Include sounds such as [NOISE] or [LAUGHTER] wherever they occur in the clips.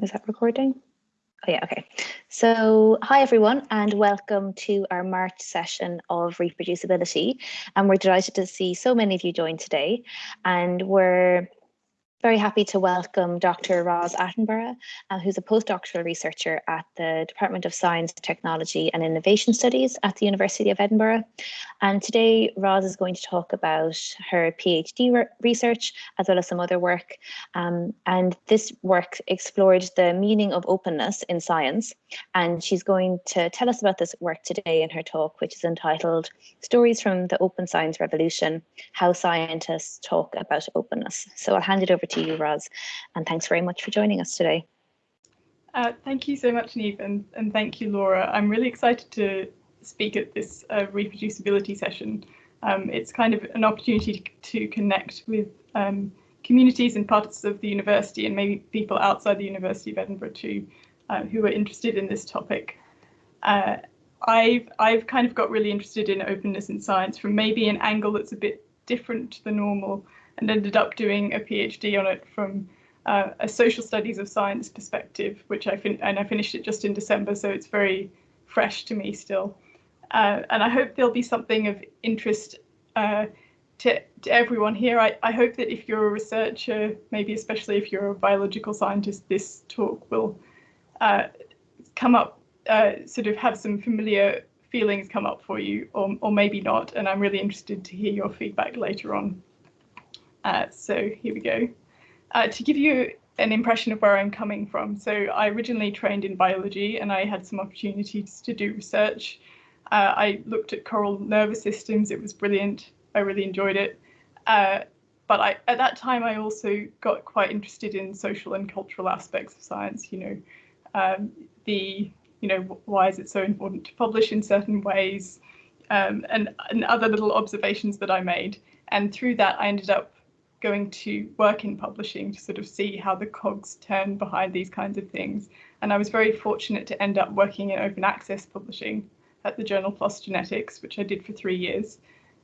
Is that recording? Oh yeah, okay. So hi everyone and welcome to our March session of reproducibility. And we're delighted to see so many of you join today. And we're very happy to welcome Dr. Roz Attenborough, uh, who's a postdoctoral researcher at the Department of Science, Technology and Innovation Studies at the University of Edinburgh. And today, Roz is going to talk about her PhD re research, as well as some other work. Um, and this work explored the meaning of openness in science. And she's going to tell us about this work today in her talk, which is entitled Stories from the Open Science Revolution, How Scientists Talk About Openness. So I'll hand it over to you, Roz, and thanks very much for joining us today. Uh, thank you so much, Neve, and, and thank you, Laura. I'm really excited to speak at this uh, reproducibility session. Um, it's kind of an opportunity to, to connect with um, communities and parts of the university and maybe people outside the University of Edinburgh too, uh, who are interested in this topic. Uh, I've, I've kind of got really interested in openness in science from maybe an angle that's a bit different to the normal and ended up doing a PhD on it from uh, a social studies of science perspective, which I fin and I finished it just in December, so it's very fresh to me still. Uh, and I hope there'll be something of interest uh, to, to everyone here. I, I hope that if you're a researcher, maybe especially if you're a biological scientist, this talk will uh, come up, uh, sort of have some familiar feelings come up for you, or, or maybe not. And I'm really interested to hear your feedback later on. Uh, so here we go. Uh, to give you an impression of where I'm coming from. So I originally trained in biology and I had some opportunities to do research. Uh, I looked at coral nervous systems. It was brilliant. I really enjoyed it. Uh, but I, at that time, I also got quite interested in social and cultural aspects of science. You know, um, the you know why is it so important to publish in certain ways, um, and and other little observations that I made. And through that, I ended up going to work in publishing to sort of see how the cogs turn behind these kinds of things. And I was very fortunate to end up working in open access publishing at the journal PLOS Genetics, which I did for three years.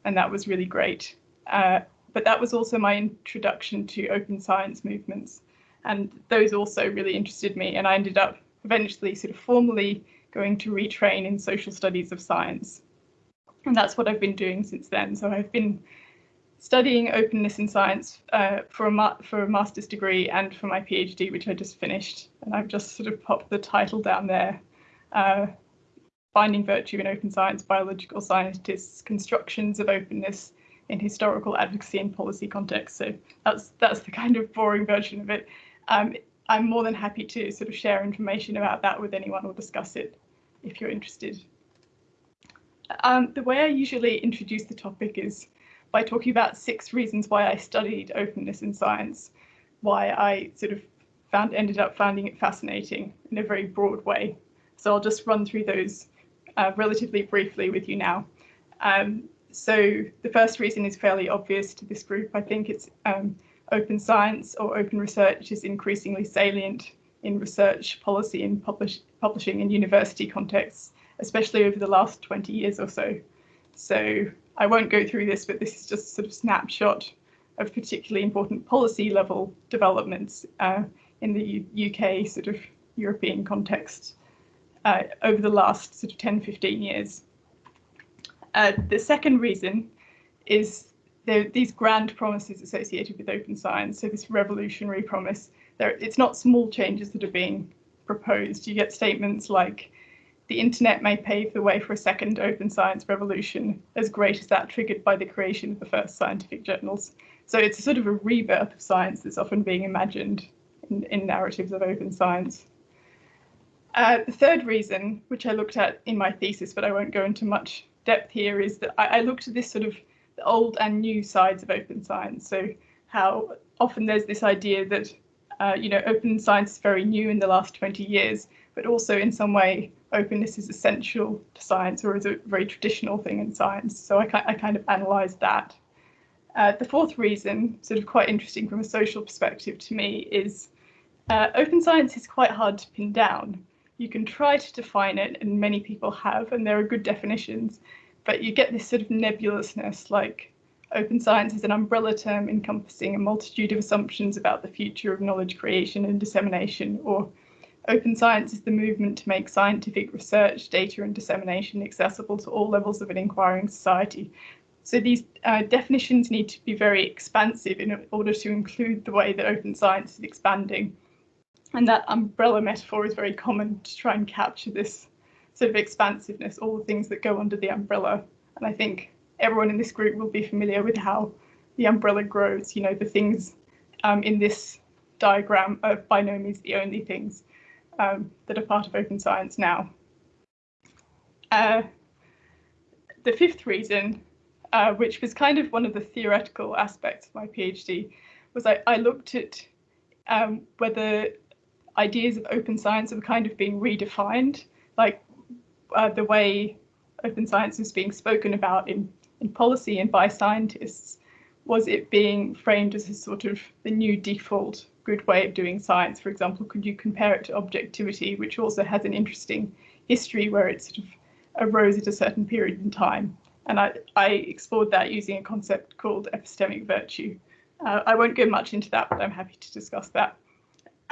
And that was really great. Uh, but that was also my introduction to open science movements. And those also really interested me. And I ended up eventually sort of formally going to retrain in social studies of science. And that's what I've been doing since then. So I've been studying openness in science uh, for, a for a master's degree and for my PhD, which I just finished. And I've just sort of popped the title down there. Uh, Finding Virtue in Open Science, Biological Scientists, Constructions of Openness in Historical Advocacy and Policy Context. So that's, that's the kind of boring version of it. Um, I'm more than happy to sort of share information about that with anyone or discuss it if you're interested. Um, the way I usually introduce the topic is by talking about six reasons why I studied openness in science, why I sort of found ended up finding it fascinating in a very broad way. So I'll just run through those uh, relatively briefly with you now. Um, so the first reason is fairly obvious to this group. I think it's um, open science or open research is increasingly salient in research policy and publish, publishing in university contexts, especially over the last 20 years or so. So I won't go through this, but this is just a sort of snapshot of particularly important policy level developments uh, in the U UK sort of European context uh, over the last sort of 10, 15 years. Uh, the second reason is there these grand promises associated with open science. So this revolutionary promise, it's not small changes that are being proposed. You get statements like the internet may pave the way for a second open science revolution, as great as that triggered by the creation of the first scientific journals. So it's a sort of a rebirth of science that's often being imagined in, in narratives of open science. Uh, the third reason, which I looked at in my thesis, but I won't go into much depth here, is that I, I looked at this sort of the old and new sides of open science. So how often there's this idea that, uh, you know, open science is very new in the last 20 years, but also in some way openness is essential to science or is a very traditional thing in science. So I, I kind of analysed that. Uh, the fourth reason, sort of quite interesting from a social perspective to me, is uh, open science is quite hard to pin down. You can try to define it, and many people have, and there are good definitions, but you get this sort of nebulousness, like open science is an umbrella term encompassing a multitude of assumptions about the future of knowledge creation and dissemination, or Open science is the movement to make scientific research, data and dissemination accessible to all levels of an inquiring society. So these uh, definitions need to be very expansive in order to include the way that open science is expanding. And that umbrella metaphor is very common to try and capture this sort of expansiveness, all the things that go under the umbrella. And I think everyone in this group will be familiar with how the umbrella grows. You know, the things um, in this diagram are by no means the only things um, that are part of open science now. Uh, the fifth reason uh, which was kind of one of the theoretical aspects of my PhD, was I, I looked at um, whether ideas of open science were kind of being redefined, like uh, the way open science was being spoken about in, in policy and by scientists, was it being framed as a sort of the new default good way of doing science? For example, could you compare it to objectivity, which also has an interesting history where it sort of arose at a certain period in time? And I, I explored that using a concept called epistemic virtue. Uh, I won't go much into that, but I'm happy to discuss that. [CLEARS THROAT]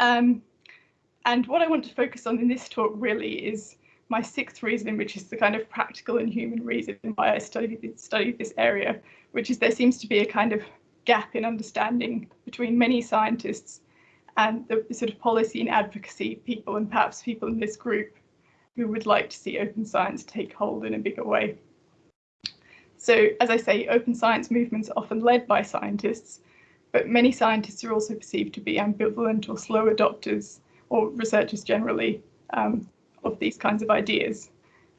um, and what I want to focus on in this talk really is my sixth reason, which is the kind of practical and human reason why I studied, studied this area, which is there seems to be a kind of gap in understanding between many scientists and the, sort of policy and advocacy people and perhaps people in this group who would like to see open science take hold in a bigger way. So as I say, open science movements are often led by scientists, but many scientists are also perceived to be ambivalent or slow adopters, or researchers generally, um, of these kinds of ideas.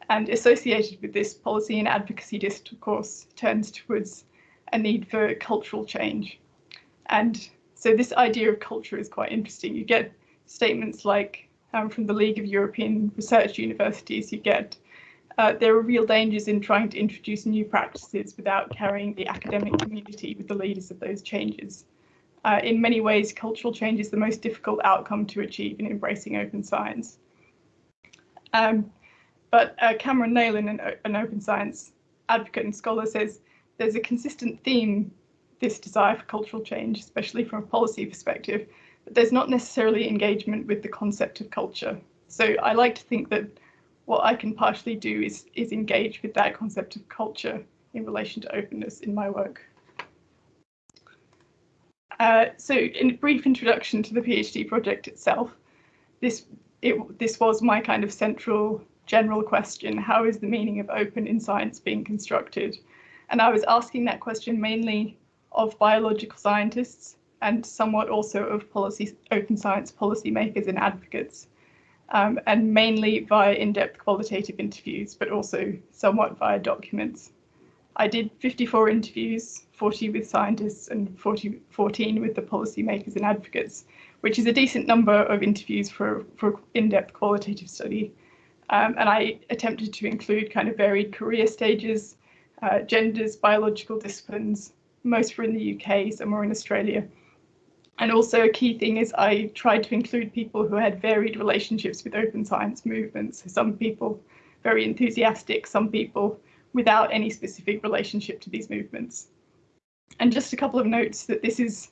And associated with this, policy and advocacy discourse turns towards a need for cultural change. And so this idea of culture is quite interesting. You get statements like um, from the League of European Research Universities, you get uh, there are real dangers in trying to introduce new practices without carrying the academic community with the leaders of those changes. Uh, in many ways, cultural change is the most difficult outcome to achieve in embracing open science. Um, but uh, Cameron Neylon, an, an open science advocate and scholar, says there's a consistent theme, this desire for cultural change, especially from a policy perspective, but there's not necessarily engagement with the concept of culture. So I like to think that what I can partially do is, is engage with that concept of culture in relation to openness in my work. Uh, so in a brief introduction to the PhD project itself, this, it, this was my kind of central general question, how is the meaning of open in science being constructed? And I was asking that question mainly of biological scientists and somewhat also of policy, open science policymakers and advocates, um, and mainly via in-depth qualitative interviews, but also somewhat via documents. I did 54 interviews, 40 with scientists and 40, 14 with the policymakers and advocates, which is a decent number of interviews for, for in-depth qualitative study. Um, and I attempted to include kind of varied career stages, uh, genders, biological disciplines, most were in the UK, some were in Australia, and also a key thing is I tried to include people who had varied relationships with open science movements. So some people very enthusiastic, some people without any specific relationship to these movements. And just a couple of notes that this is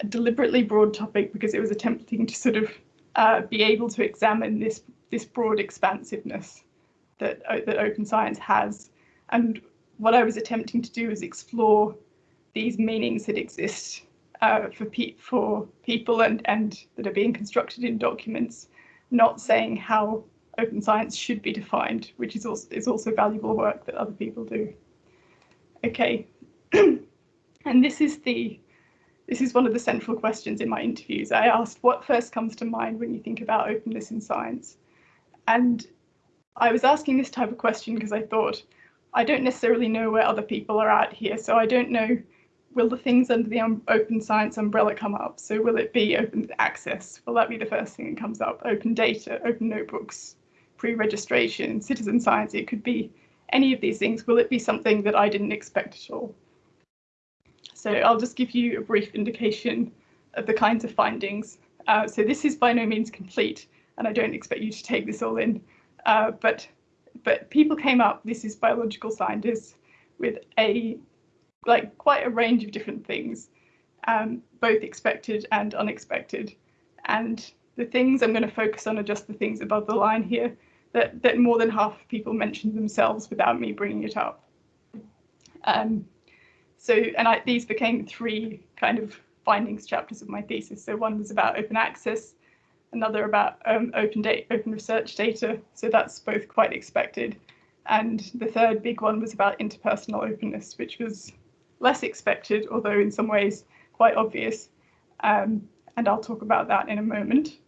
a deliberately broad topic because it was attempting to sort of uh, be able to examine this this broad expansiveness that, uh, that open science has. And what I was attempting to do is explore these meanings that exist uh, for, pe for people and, and that are being constructed in documents, not saying how open science should be defined, which is also, is also valuable work that other people do. Okay, [CLEARS THROAT] and this is the this is one of the central questions in my interviews. I asked what first comes to mind when you think about openness in science. And I was asking this type of question because I thought, I don't necessarily know where other people are at here, so I don't know will the things under the um, open science umbrella come up? So will it be open access? Will that be the first thing that comes up? Open data, open notebooks, pre-registration, citizen science, it could be any of these things. Will it be something that I didn't expect at all? So I'll just give you a brief indication of the kinds of findings. Uh, so this is by no means complete, and I don't expect you to take this all in, uh, but but people came up, this is biological scientists, with a like quite a range of different things, um, both expected and unexpected. And the things I'm going to focus on are just the things above the line here that, that more than half of people mentioned themselves without me bringing it up. Um, so, and I, these became three kind of findings chapters of my thesis. So one was about open access, another about um, open data, open research data. So that's both quite expected. And the third big one was about interpersonal openness, which was less expected, although in some ways quite obvious. Um, and I'll talk about that in a moment.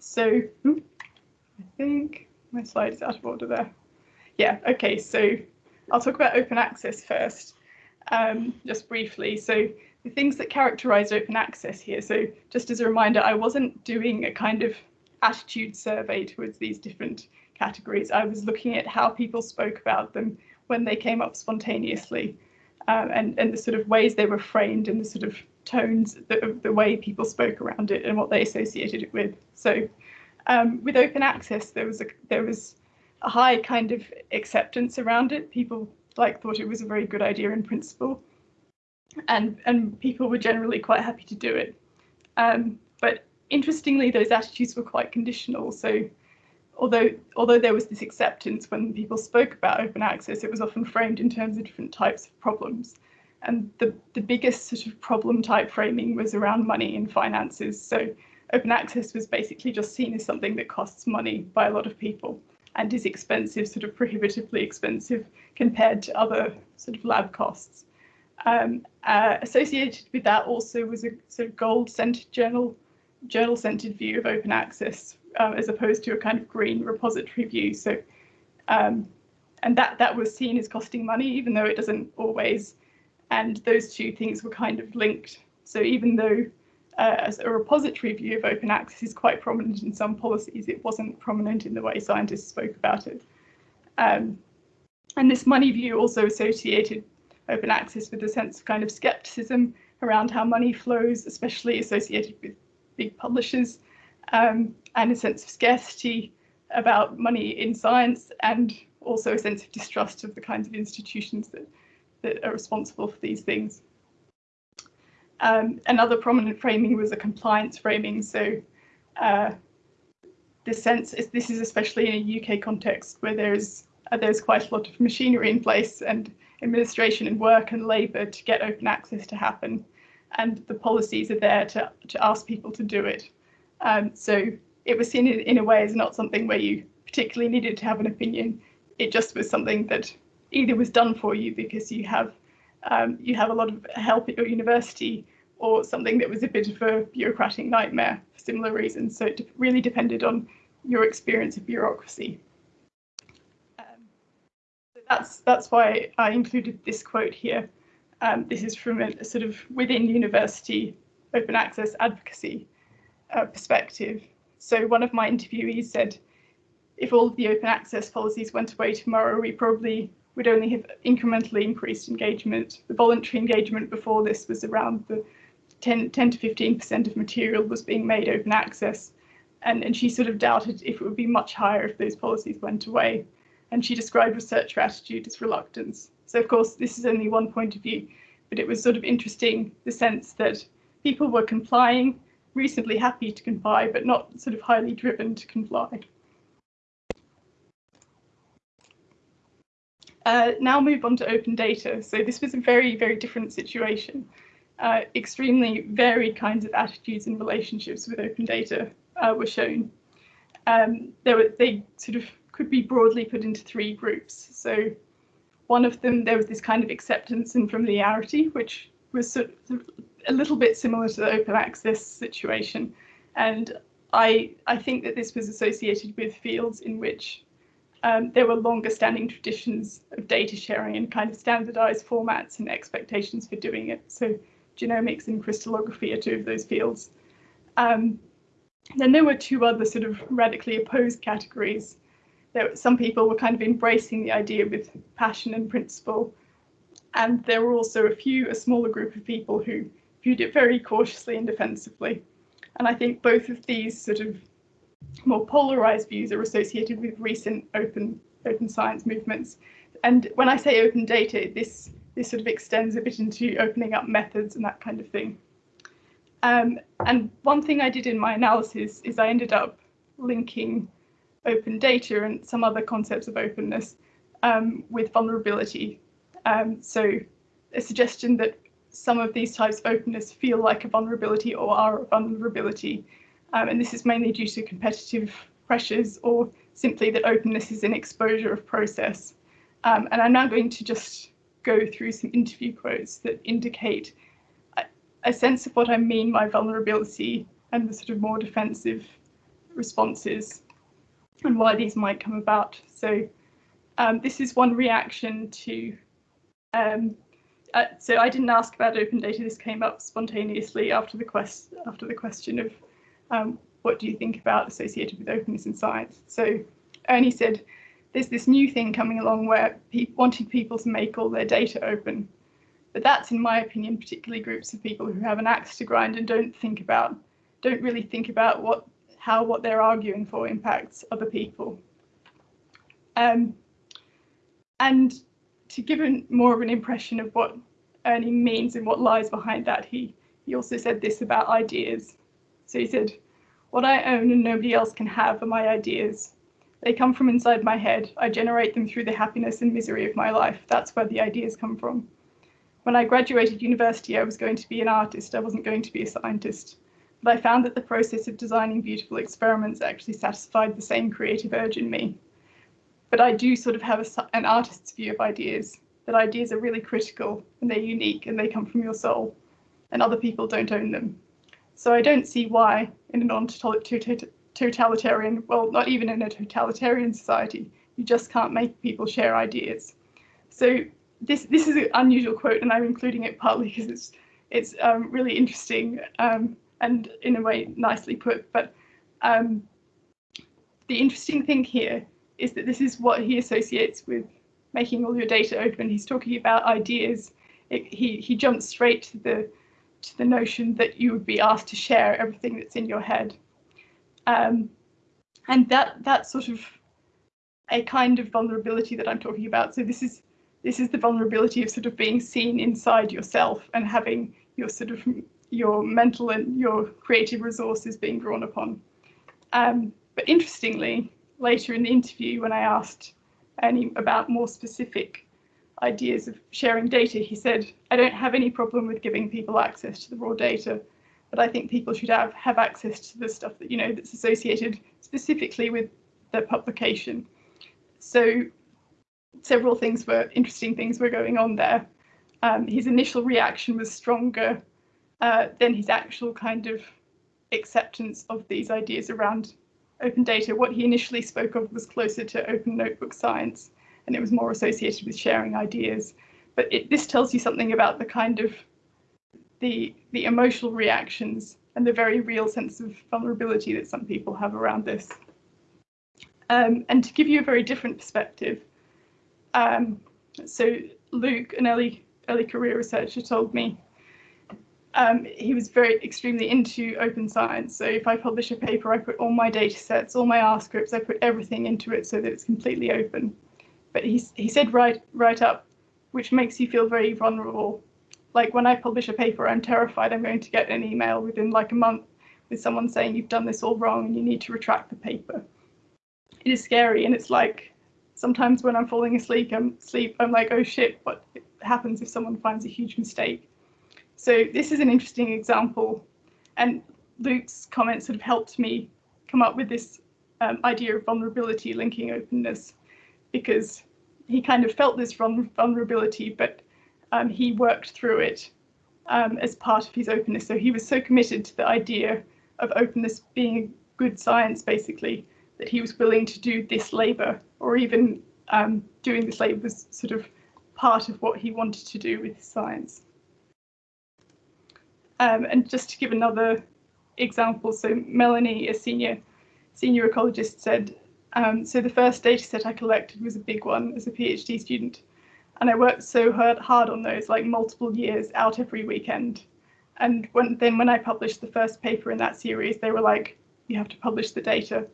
So I think my slide is out of order there. Yeah, okay, so I'll talk about open access first, um, just briefly. So the things that characterize open access here. So just as a reminder, I wasn't doing a kind of attitude survey towards these different categories. I was looking at how people spoke about them when they came up spontaneously um, and, and the sort of ways they were framed and the sort of tones, the, the way people spoke around it and what they associated it with. So um, with open access, there was a there was a high kind of acceptance around it. People like thought it was a very good idea in principle, and and people were generally quite happy to do it. Um, but interestingly, those attitudes were quite conditional. So although although there was this acceptance when people spoke about open access, it was often framed in terms of different types of problems. And the, the biggest sort of problem type framing was around money and finances. So open access was basically just seen as something that costs money by a lot of people and is expensive, sort of prohibitively expensive compared to other sort of lab costs. Um, uh, associated with that also was a sort of gold-centered journal, journal-centered view of open access, um, as opposed to a kind of green repository view. So, um, and that that was seen as costing money, even though it doesn't always. And those two things were kind of linked. So even though uh, a repository view of open access is quite prominent in some policies. It wasn't prominent in the way scientists spoke about it. Um, and this money view also associated open access with a sense of kind of skepticism around how money flows, especially associated with big publishers, um, and a sense of scarcity about money in science, and also a sense of distrust of the kinds of institutions that, that are responsible for these things. Um, another prominent framing was a compliance framing. So uh, this sense is this is especially in a UK context where there's uh, there's quite a lot of machinery in place and administration and work and labour to get open access to happen, and the policies are there to to ask people to do it. Um, so it was seen in, in a way as not something where you particularly needed to have an opinion. It just was something that either was done for you because you have um, you have a lot of help at your university or something that was a bit of a bureaucratic nightmare for similar reasons. So it really depended on your experience of bureaucracy. That's that's why I included this quote here. Um, this is from a, a, sort of within university open access advocacy uh, perspective. So one of my interviewees said, if all of the open access policies went away tomorrow, we probably would only have incrementally increased engagement. The voluntary engagement before this was around the 10, 10 to 15% of material was being made open access. And, and she sort of doubted if it would be much higher if those policies went away. And she described researcher attitude as reluctance. So of course, this is only one point of view, but it was sort of interesting the sense that people were complying, reasonably happy to comply, but not sort of highly driven to comply. Uh, now move on to open data. So this was a very, very different situation. Uh, extremely varied kinds of attitudes and relationships with open data uh, were shown. Um, were, they sort of could be broadly put into three groups. So one of them, there was this kind of acceptance and familiarity, which was sort of a little bit similar to the open access situation. And I, I think that this was associated with fields in which um, there were longer standing traditions of data sharing and kind of standardized formats and expectations for doing it. So genomics and crystallography are two of those fields. Um, then there were two other sort of radically opposed categories. There, some people were kind of embracing the idea with passion and principle. And there were also a few, a smaller group of people who viewed it very cautiously and defensively. And I think both of these sort of more polarized views are associated with recent open open science movements. And when I say open data, this this sort of extends a bit into opening up methods and that kind of thing. Um, and one thing I did in my analysis is I ended up linking open data and some other concepts of openness um, with vulnerability. Um, so a suggestion that some of these types of openness feel like a vulnerability or are a vulnerability. Um, and this is mainly due to competitive pressures or simply that openness is an exposure of process. Um, and I'm now going to just go through some interview quotes that indicate a, a sense of what I mean by vulnerability and the sort of more defensive responses and why these might come about. So um, this is one reaction to, um, uh, so I didn't ask about open data, this came up spontaneously after the quest after the question of um, what do you think about associated with openness in science? So Ernie said, there's this new thing coming along where pe wanting people to make all their data open. But that's, in my opinion, particularly groups of people who have an axe to grind and don't think about, don't really think about what, how what they're arguing for impacts other people. Um, and to give more of an impression of what Ernie means and what lies behind that, he, he also said this about ideas. So he said, what I own and nobody else can have are my ideas. They come from inside my head. I generate them through the happiness and misery of my life. That's where the ideas come from. When I graduated university, I was going to be an artist. I wasn't going to be a scientist. But I found that the process of designing beautiful experiments actually satisfied the same creative urge in me. But I do sort of have a, an artist's view of ideas, that ideas are really critical and they're unique and they come from your soul, and other people don't own them. So I don't see why, in a non-totalitarian, well, not even in a totalitarian society, you just can't make people share ideas. So this this is an unusual quote, and I'm including it partly because it's it's um, really interesting um, and in a way nicely put. But um, the interesting thing here is that this is what he associates with making all your data open. He's talking about ideas. It, he he jumps straight to the to the notion that you would be asked to share everything that's in your head. Um, and that that's sort of a kind of vulnerability that I'm talking about. So this is this is the vulnerability of sort of being seen inside yourself and having your sort of your mental and your creative resources being drawn upon. Um, but interestingly, later in the interview, when I asked Ernie about more specific ideas of sharing data, he said, I don't have any problem with giving people access to the raw data, but I think people should have, have access to the stuff that, you know, that's associated specifically with the publication. So several things were, interesting things were going on there. Um, his initial reaction was stronger uh, than his actual kind of acceptance of these ideas around open data. What he initially spoke of was closer to open notebook science, and it was more associated with sharing ideas. But it, this tells you something about the kind of the the emotional reactions and the very real sense of vulnerability that some people have around this. Um, and to give you a very different perspective, um, so Luke, an early early career researcher, told me um, he was very extremely into open science. So if I publish a paper, I put all my data sets, all my R scripts, I put everything into it so that it's completely open. But he, he said right, right up, which makes you feel very vulnerable like when I publish a paper, I'm terrified I'm going to get an email within like a month with someone saying you've done this all wrong and you need to retract the paper. It is scary and it's like sometimes when I'm falling asleep, I'm sleep, I'm like, oh shit, what happens if someone finds a huge mistake? So this is an interesting example. And Luke's comments sort of helped me come up with this um, idea of vulnerability linking openness because he kind of felt this vulnerability, but um, he worked through it um, as part of his openness. So he was so committed to the idea of openness being a good science, basically, that he was willing to do this labour, or even um, doing this labour was sort of part of what he wanted to do with science. Um, and just to give another example, so Melanie, a senior senior ecologist, said, um, so the first data set I collected was a big one as a PhD student. And I worked so hard, hard on those, like multiple years out every weekend. And when, then when I published the first paper in that series, they were like, you have to publish the data.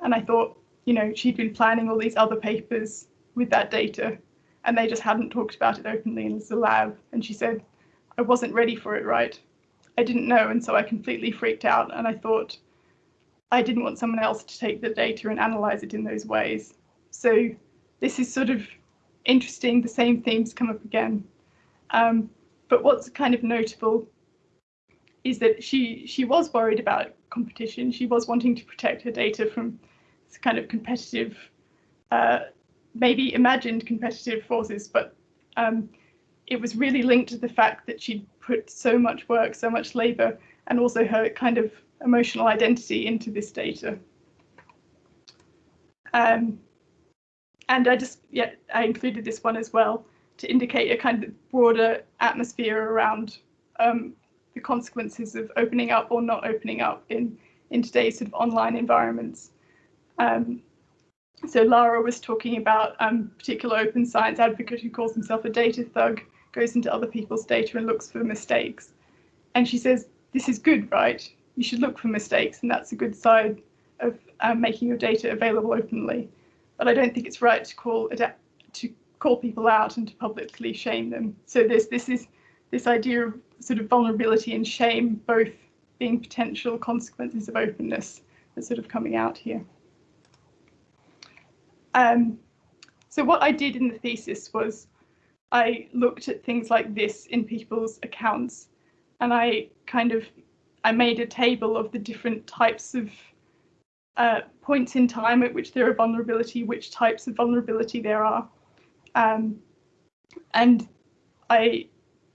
And I thought, you know, she'd been planning all these other papers with that data and they just hadn't talked about it openly in the lab. And she said, I wasn't ready for it, right? I didn't know, and so I completely freaked out. And I thought I didn't want someone else to take the data and analyze it in those ways. So this is sort of interesting. The same themes come up again. Um, but what's kind of notable is that she she was worried about competition. She was wanting to protect her data from this kind of competitive, uh, maybe imagined competitive forces, but um, it was really linked to the fact that she'd put so much work, so much labor, and also her kind of emotional identity into this data. Um, and I just, yeah, I included this one as well to indicate a kind of broader atmosphere around um, the consequences of opening up or not opening up in, in today's sort of online environments. Um, so Lara was talking about um, particular open science advocate who calls himself a data thug, goes into other people's data and looks for mistakes. And she says, this is good, right? You should look for mistakes and that's a good side of um, making your data available openly. But I don't think it's right to call to call people out and to publicly shame them. So there's this is this idea of sort of vulnerability and shame both being potential consequences of openness that's sort of coming out here. Um, so what I did in the thesis was I looked at things like this in people's accounts and I kind of I made a table of the different types of uh, points in time at which there are vulnerability, which types of vulnerability there are. Um, and I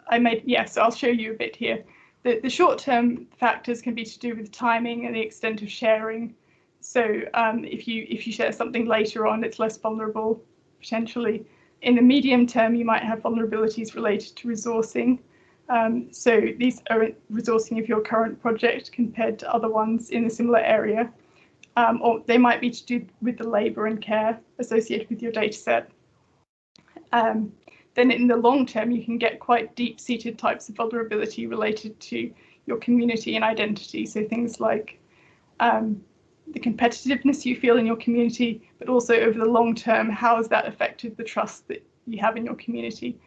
I made, yes, I'll show you a bit here. The, the short-term factors can be to do with timing and the extent of sharing. So um, if you if you share something later on, it's less vulnerable potentially. In the medium term, you might have vulnerabilities related to resourcing. Um, so these are resourcing of your current project compared to other ones in a similar area. Um, or they might be to do with the labour and care associated with your data set. Um, then in the long term, you can get quite deep seated types of vulnerability related to your community and identity. So things like um, the competitiveness you feel in your community, but also over the long term, how has that affected the trust that you have in your community?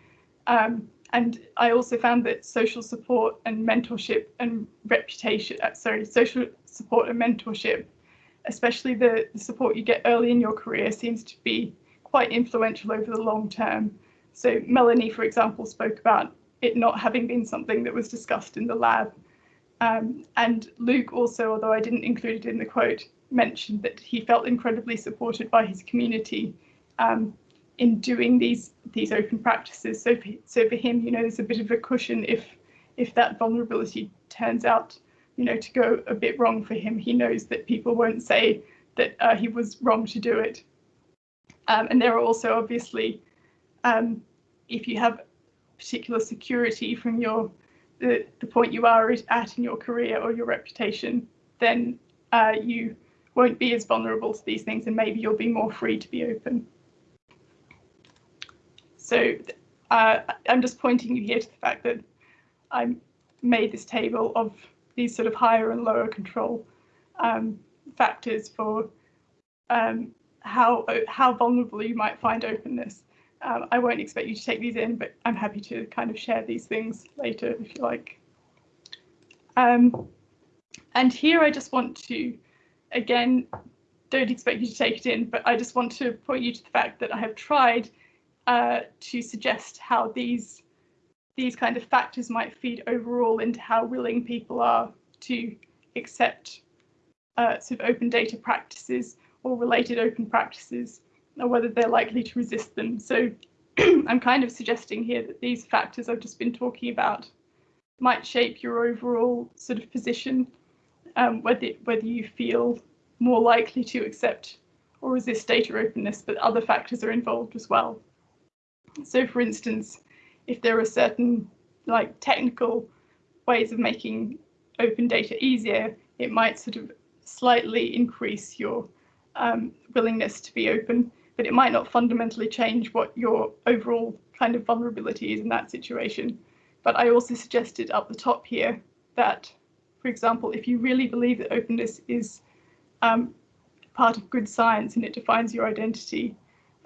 Um, and I also found that social support and mentorship and reputation, uh, sorry, social support and mentorship, especially the, the support you get early in your career, seems to be quite influential over the long term. So Melanie, for example, spoke about it not having been something that was discussed in the lab. Um, and Luke also, although I didn't include it in the quote, mentioned that he felt incredibly supported by his community um, in doing these these open practices. So for, so for him, you know, there's a bit of a cushion if if that vulnerability turns out, you know, to go a bit wrong for him. He knows that people won't say that uh, he was wrong to do it. Um, and there are also obviously um, if you have particular security from your the, the point you are at in your career or your reputation, then uh, you won't be as vulnerable to these things and maybe you'll be more free to be open. So uh, I'm just pointing you here to the fact that I made this table of these sort of higher and lower control um, factors for um, how how vulnerable you might find openness. Um, I won't expect you to take these in, but I'm happy to kind of share these things later if you like. Um, and here I just want to, again, don't expect you to take it in, but I just want to point you to the fact that I have tried uh, to suggest how these these kind of factors might feed overall into how willing people are to accept uh, sort of open data practices or related open practices or whether they're likely to resist them. So [CLEARS THROAT] I'm kind of suggesting here that these factors I've just been talking about might shape your overall sort of position, um, whether, whether you feel more likely to accept or resist data openness, but other factors are involved as well. So for instance, if there are certain like technical ways of making open data easier, it might sort of slightly increase your um, willingness to be open but it might not fundamentally change what your overall kind of vulnerability is in that situation. But I also suggested up the top here that, for example, if you really believe that openness is um, part of good science and it defines your identity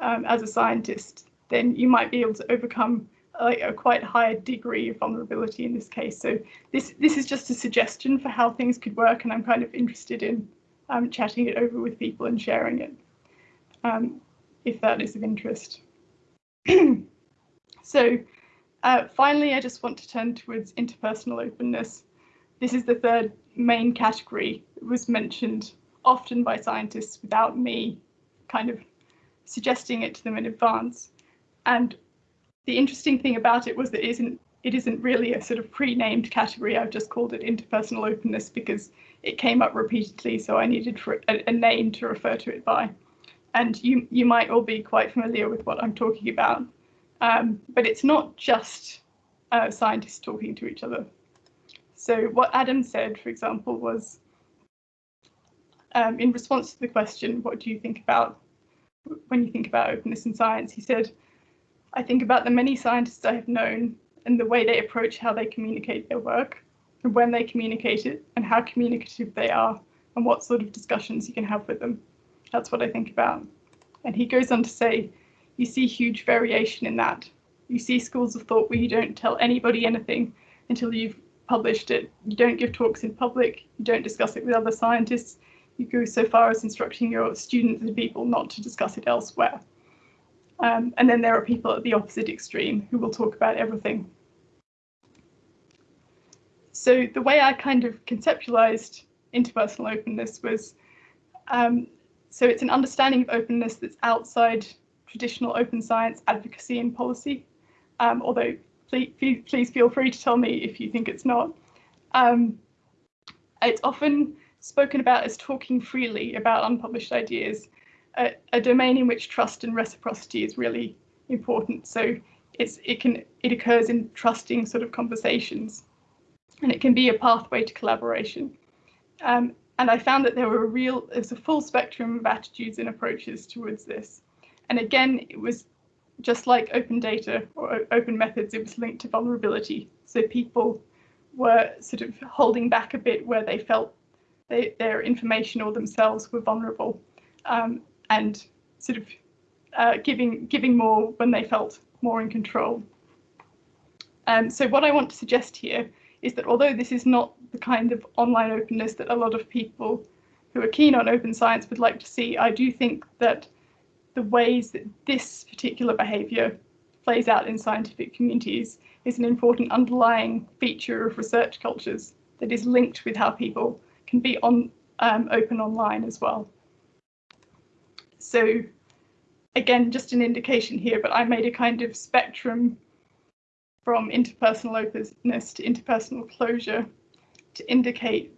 um, as a scientist, then you might be able to overcome a quite high degree of vulnerability in this case. So this this is just a suggestion for how things could work, and I'm kind of interested in um, chatting it over with people and sharing it, um, if that is of interest. [CLEARS THROAT] so uh, finally, I just want to turn towards interpersonal openness. This is the third main category. It was mentioned often by scientists without me kind of suggesting it to them in advance. And the interesting thing about it was that it isn't it isn't really a sort of pre-named category. I've just called it interpersonal openness because it came up repeatedly, so I needed for a, a name to refer to it by. And you you might all be quite familiar with what I'm talking about. Um, but it's not just uh, scientists talking to each other. So what Adam said, for example, was um, in response to the question, what do you think about when you think about openness in science? He said, I think about the many scientists I have known and the way they approach how they communicate their work and when they communicate it and how communicative they are and what sort of discussions you can have with them. That's what I think about. And he goes on to say, you see huge variation in that. You see schools of thought where you don't tell anybody anything until you've published it. You don't give talks in public, you don't discuss it with other scientists. You go so far as instructing your students and people not to discuss it elsewhere. Um, and then there are people at the opposite extreme who will talk about everything. So the way I kind of conceptualized interpersonal openness was, um, so it's an understanding of openness that's outside traditional open science advocacy and policy, um, although please, please, feel free to tell me if you think it's not. Um, it's often spoken about as talking freely about unpublished ideas, a, a, domain in which trust and reciprocity is really important. So it's it can it occurs in trusting sort of conversations, and it can be a pathway to collaboration. Um, and I found that there were a real there's a full spectrum of attitudes and approaches towards this. And again, it was just like open data or open methods, it was linked to vulnerability. So people were sort of holding back a bit where they felt they, their information or themselves were vulnerable um, and sort of uh, giving, giving more when they felt more in control. Um, so what I want to suggest here is that although this is not the kind of online openness that a lot of people who are keen on open science would like to see, I do think that the ways that this particular behaviour plays out in scientific communities is an important underlying feature of research cultures that is linked with how people can be on um, open online as well. So again, just an indication here, but I made a kind of spectrum from interpersonal openness to interpersonal closure to indicate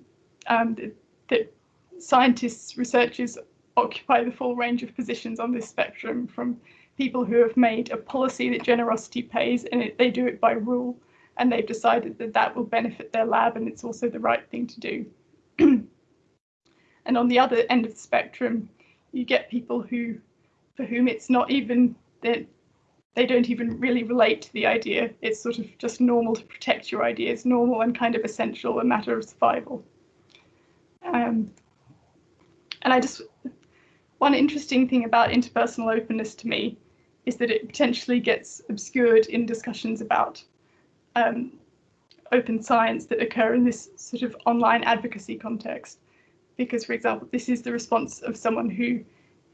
um, that, that scientists, researchers occupy the full range of positions on this spectrum from people who have made a policy that generosity pays and it, they do it by rule and they've decided that that will benefit their lab and it's also the right thing to do. [CLEARS THROAT] and on the other end of the spectrum, you get people who, for whom it's not even that they don't even really relate to the idea. It's sort of just normal to protect your ideas, normal and kind of essential, a matter of survival. Um, and I just one interesting thing about interpersonal openness to me is that it potentially gets obscured in discussions about um, open science that occur in this sort of online advocacy context. Because, for example, this is the response of someone who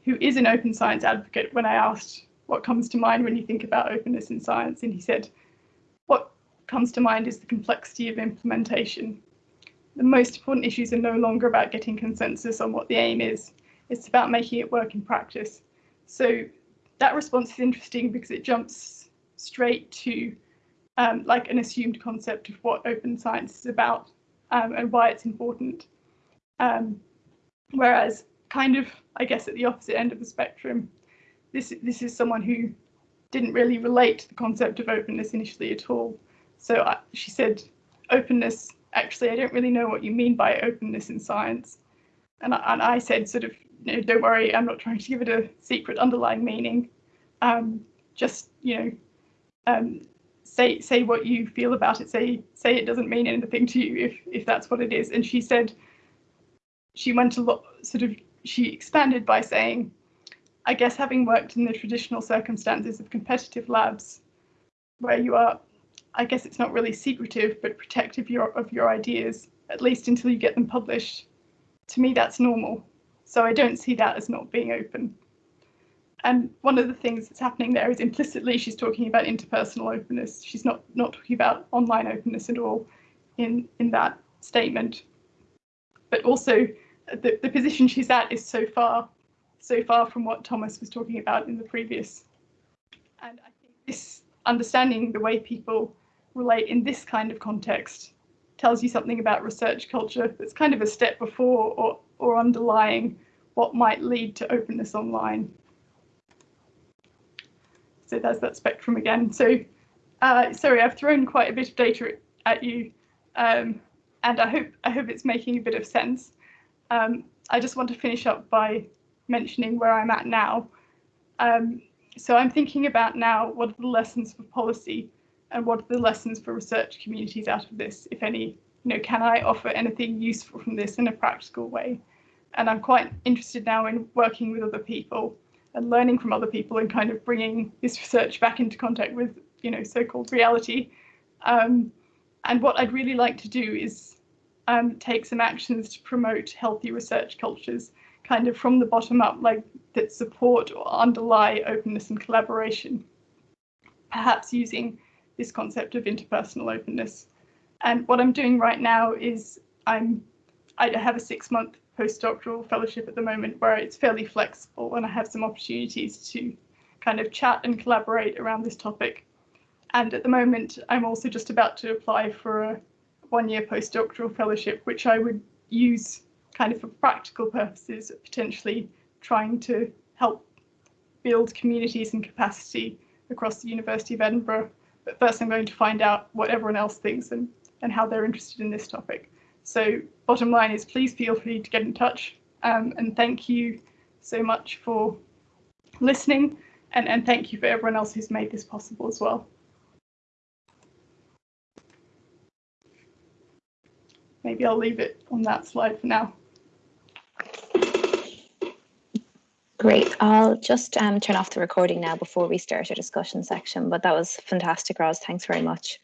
who is an open science advocate when I asked what comes to mind when you think about openness in science, and he said, what comes to mind is the complexity of implementation. The most important issues are no longer about getting consensus on what the aim is, it's about making it work in practice. So that response is interesting because it jumps straight to um, like an assumed concept of what open science is about um, and why it's important. Um, whereas kind of, I guess, at the opposite end of the spectrum, this, this is someone who didn't really relate to the concept of openness initially at all. So I, she said, openness, actually, I don't really know what you mean by openness in science. And I, and I said, sort of, don't worry, I'm not trying to give it a secret underlying meaning. Um, just, you know, um, say say what you feel about it. Say say it doesn't mean anything to you if if that's what it is. And she said she went a lot sort of she expanded by saying, I guess having worked in the traditional circumstances of competitive labs, where you are, I guess it's not really secretive, but protective your, of your ideas, at least until you get them published. To me, that's normal. So I don't see that as not being open. And one of the things that's happening there is implicitly she's talking about interpersonal openness. She's not not talking about online openness at all in in that statement. But also the, the position she's at is so far so far from what Thomas was talking about in the previous. And I think this understanding the way people relate in this kind of context tells you something about research culture that's kind of a step before or, or underlying what might lead to openness online. So there's that spectrum again. So uh, sorry, I've thrown quite a bit of data at you, um, and I hope I hope it's making a bit of sense. Um, I just want to finish up by mentioning where I'm at now. Um, so I'm thinking about now what are the lessons for policy and what are the lessons for research communities out of this, if any? You know, can I offer anything useful from this in a practical way? And I'm quite interested now in working with other people and learning from other people and kind of bringing this research back into contact with, you know, so-called reality. Um, and what I'd really like to do is um, take some actions to promote healthy research cultures kind of from the bottom up, like that support or underlie openness and collaboration, perhaps using this concept of interpersonal openness. And what I'm doing right now is I'm I have a six month postdoctoral fellowship at the moment where it's fairly flexible and I have some opportunities to kind of chat and collaborate around this topic. And at the moment, I'm also just about to apply for a one year postdoctoral fellowship, which I would use kind of for practical purposes, potentially trying to help build communities and capacity across the University of Edinburgh. But first I'm going to find out what everyone else thinks and, and how they're interested in this topic. So bottom line is please feel free to get in touch um, and thank you so much for listening and, and thank you for everyone else who's made this possible as well. Maybe I'll leave it on that slide for now. Great. I'll just um, turn off the recording now before we start our discussion section, but that was fantastic, Roz. Thanks very much.